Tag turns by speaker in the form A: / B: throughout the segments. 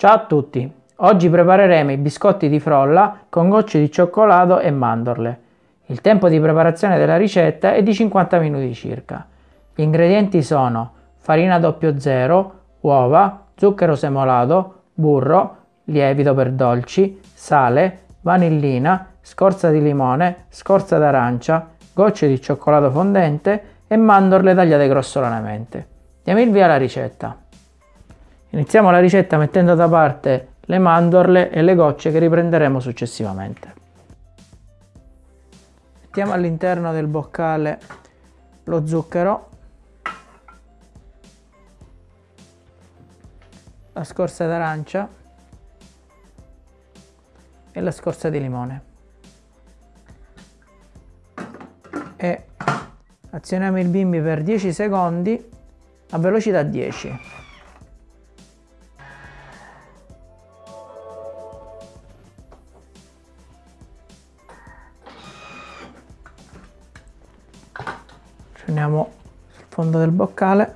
A: Ciao a tutti! Oggi prepareremo i biscotti di frolla con gocce di cioccolato e mandorle. Il tempo di preparazione della ricetta è di 50 minuti circa. Gli ingredienti sono farina 00, uova, zucchero semolato, burro, lievito per dolci, sale, vanillina, scorza di limone, scorza d'arancia, gocce di cioccolato fondente e mandorle tagliate grossolanamente. Diamo il via alla ricetta. Iniziamo la ricetta mettendo da parte le mandorle e le gocce che riprenderemo successivamente. Mettiamo all'interno del boccale lo zucchero, la scorza d'arancia e la scorza di limone. E azioniamo il bimbi per 10 secondi a velocità 10. Prendiamo il fondo del boccale.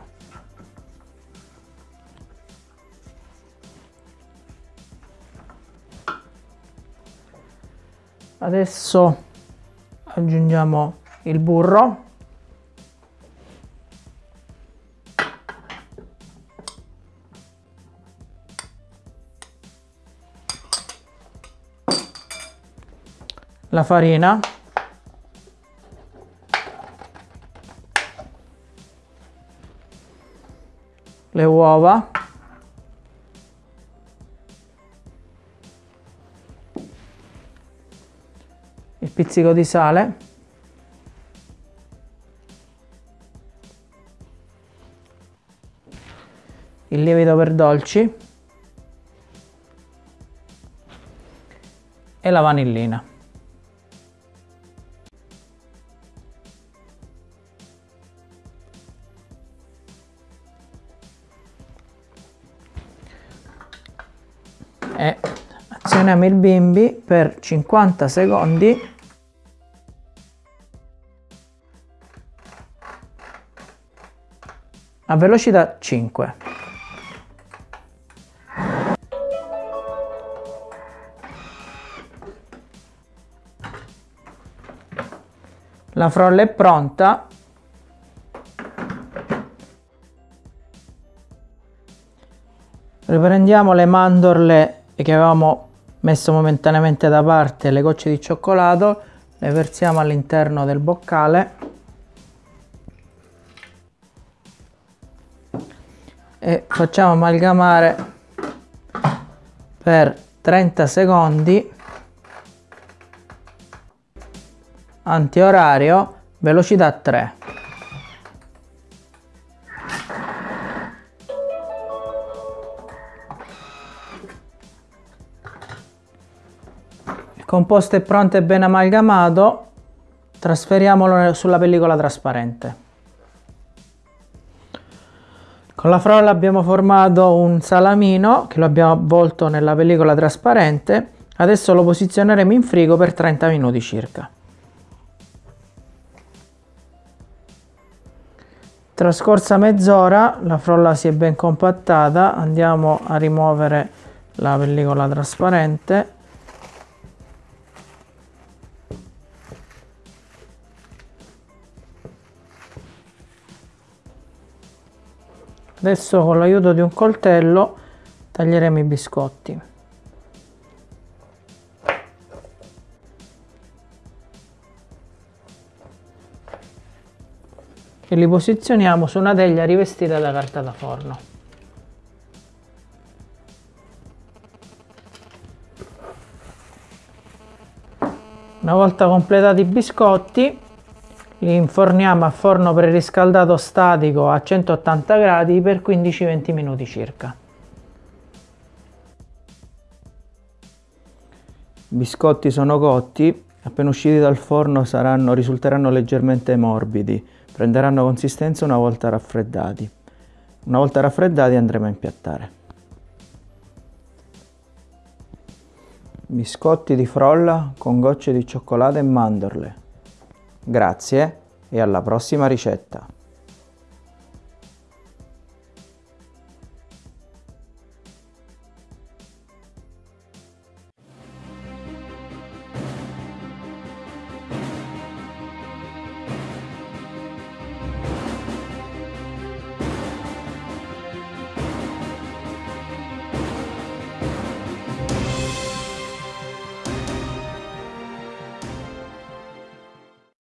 A: Adesso aggiungiamo il burro. La farina le uova. Il pizzico di sale. Il lievito per dolci. E la vanillina e azioniamo il bimbi per 50 secondi a velocità 5. La frolla è pronta. Riprendiamo le mandorle e che avevamo messo momentaneamente da parte le gocce di cioccolato le versiamo all'interno del boccale. E facciamo amalgamare per 30 secondi. Antiorario velocità 3 composto è pronto e ben amalgamato trasferiamolo sulla pellicola trasparente. Con la frolla abbiamo formato un salamino che lo abbiamo avvolto nella pellicola trasparente. Adesso lo posizioneremo in frigo per 30 minuti circa. Trascorsa mezz'ora la frolla si è ben compattata. Andiamo a rimuovere la pellicola trasparente Adesso con l'aiuto di un coltello taglieremo i biscotti. E li posizioniamo su una teglia rivestita da carta da forno. Una volta completati i biscotti li inforniamo a forno preriscaldato statico a 180 gradi per 15-20 minuti circa. I biscotti sono cotti, appena usciti dal forno saranno, risulteranno leggermente morbidi, prenderanno consistenza una volta raffreddati. Una volta raffreddati andremo a impiattare. Biscotti di frolla con gocce di cioccolato e mandorle. Grazie e alla prossima ricetta!